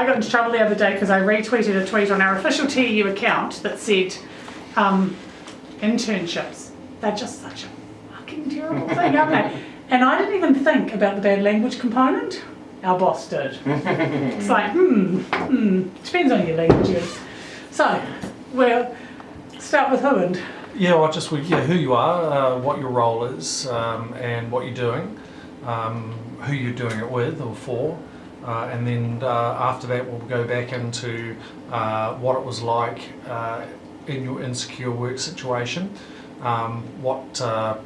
I got into trouble the other day because I retweeted a tweet on our official TU account that said um, internships. They're just such a fucking terrible thing, aren't they? And I didn't even think about the bad language component. Our boss did. it's like, hmm, hmm, depends on your languages. So, we'll start with who and Yeah, well, just yeah, who you are, uh, what your role is, um, and what you're doing, um, who you're doing it with or for, uh, and then uh, after that we'll go back into uh, what it was like uh, in your insecure work situation, um, what uh,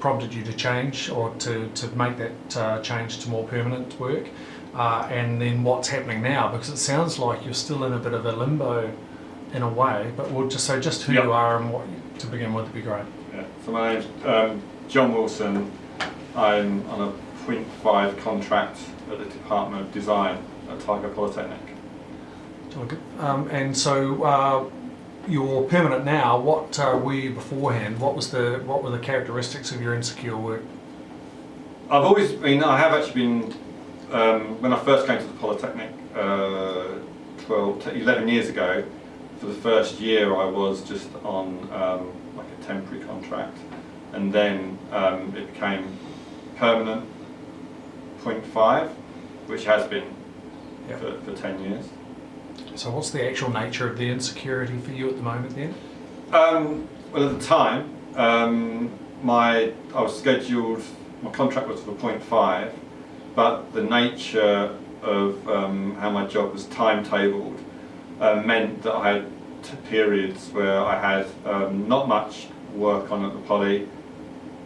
prompted you to change or to, to make that uh, change to more permanent work, uh, and then what's happening now because it sounds like you're still in a bit of a limbo in a way, but we'll just so just who Yep. you are and what to begin with would be great. Yeah. So my name's um, John Wilson. I'm on a 0.5 contract at the Department of Design at Otago Polytechnic. Um, and so uh, you're permanent now. What uh, were you beforehand? What was the what were the characteristics of your insecure work? I've always been, I have actually been, um, when I first came to the Polytechnic uh, 12, to 11 years ago, for the first year I was just on um, like a temporary contract and then um, it became permanent 0.5 which has been for, for 10 years. So what's the actual nature of the insecurity for you at the moment then? Um, well, at the time, um, my I was scheduled. My contract was for 0.5, but the nature of um, how my job was timetabled uh, meant that I had periods where I had um, not much work on at the poly,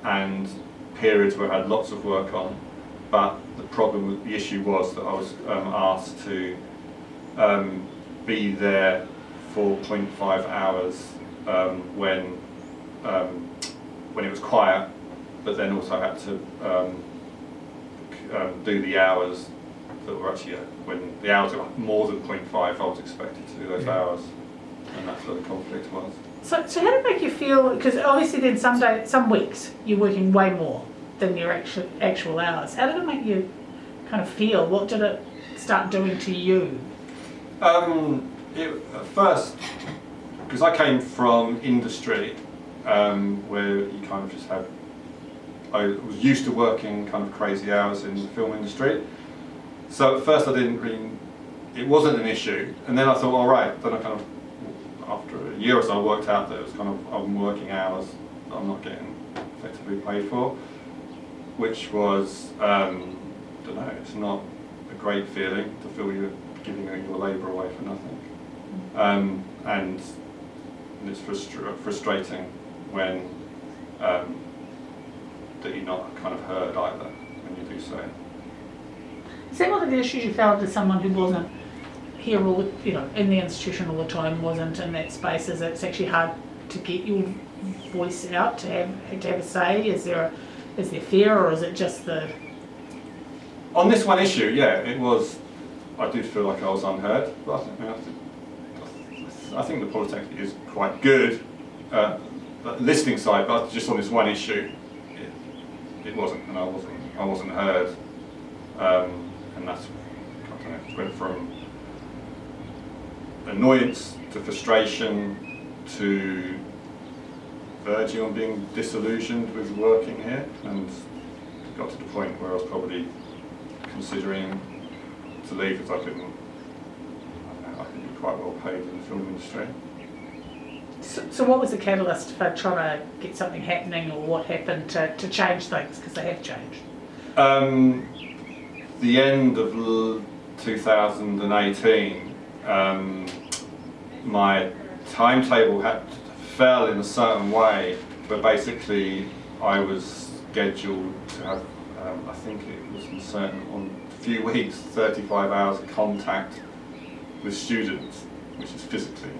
and periods where I had lots of work on. But the problem, with- the issue was that I was um, asked to um, be there for 0.5 hours um, when um, when it was quiet, but then also had to um, um, do the hours that were actually uh, when the hours were more than 0.5. I was expected to do those Yeah. hours, and that's where the conflict was. So, so how did it make you feel? Because obviously, then some day, some weeks you're working way more than your actual actual hours. How did it make you kind of feel? What did it start doing to you? Um, it, at first, because I came from industry, um, where you kind of just have, I was used to working kind of crazy hours in the film industry. So at first I didn't really, it wasn't an issue. And then I thought, all right, then I kind of, after a year or so, I worked out that it was kind of, I'm working hours that I'm not getting effectively paid for, which was, um, I don't know, it's not a great feeling to feel you're giving your labour away for nothing. Um, and it's frustra- frustrating when um, that you're not kind of heard either when you do so. One of the issues you felt as someone who wasn't here all the, you know, in the institution all the time, wasn't in that space? Is it's actually hard to get your voice out, to have to have a say? Is there a, is there fear, or is it just the On this one issue, yeah, it was. I did feel like I was unheard, but I think, I think, I think the Polytechnic is quite good uh, listening side, but just on this one issue, it, it wasn't, and I wasn't, I wasn't heard, um, and that's, I don't know, went from annoyance to frustration to verging on being disillusioned with working here, and got to the point where I was probably considering to leave because I couldn't, I don't know, I could be quite well paid in the film industry. So, so what was the catalyst for trying to get something happening, or what happened to, to change things? Because they have changed. Um, the end of 2018, um, my timetable had fell in a certain way, but basically I was scheduled to have, um, I think it was in certain on a few weeks, 35 hours of contact with students, which is physically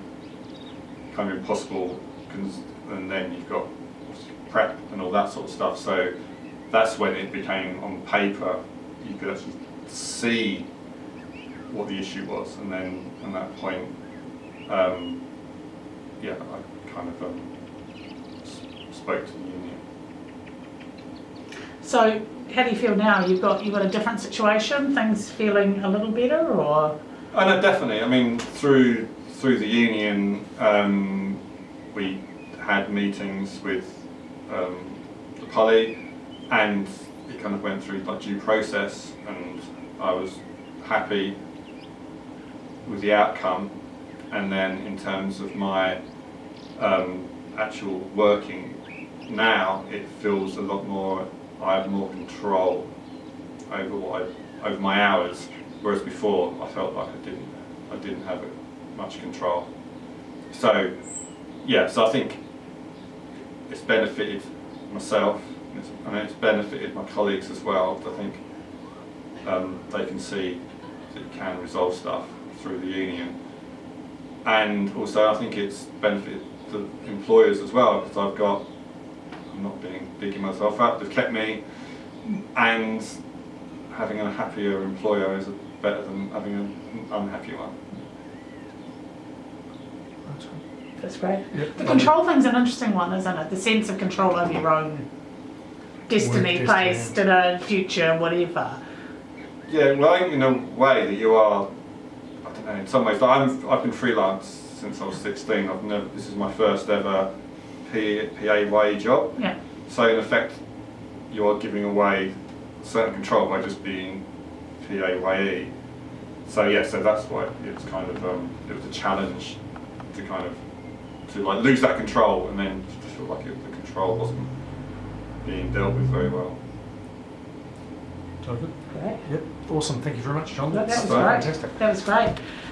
kind of impossible, and then you've got prep and all that sort of stuff. So that's when it became on paper, you could actually see what the issue was, and then at that point, um, yeah, I kind of um, spoke to the union. So how do you feel now? You've got you've got a different situation. Things feeling a little better, or Oh no, definitely. I mean, through through the union, um, we had meetings with um, the poly, and it kind of went through like due process, and I was happy with the outcome. And then in terms of my um, actual working now, it feels a lot more. I have more control over what I, over my hours, whereas before I felt like I didn't, I didn't have much control. So, yeah, so I think it's benefited myself, and it's, and it's benefited my colleagues as well. I think um, they can see that you can resolve stuff through the union, and also I think it's benefited the employers as well because I've got. I'm not being bigging myself up. They've kept me, and having a happier employer is better than having an unhappy one. That's great. Yep. The control thing's an interesting one, isn't it? The sense of control over your own destiny, Work place, destiny. dinner, future, whatever. Yeah, well, in a way that you are, I don't know, in some ways, like I'm, I've been freelance since I was 16. I've never, this is my first ever P, PAYE job. Yeah. So in effect, you are giving away certain control by just being PAYE. So yeah, so that's why it's kind of, um, it was a challenge to kind of, to like lose that control and then to feel like it, the control wasn't being dealt with very well. So good. Great. Yep. Awesome. Thank you very much, John. That, that was fine. great. fantastic. That was great.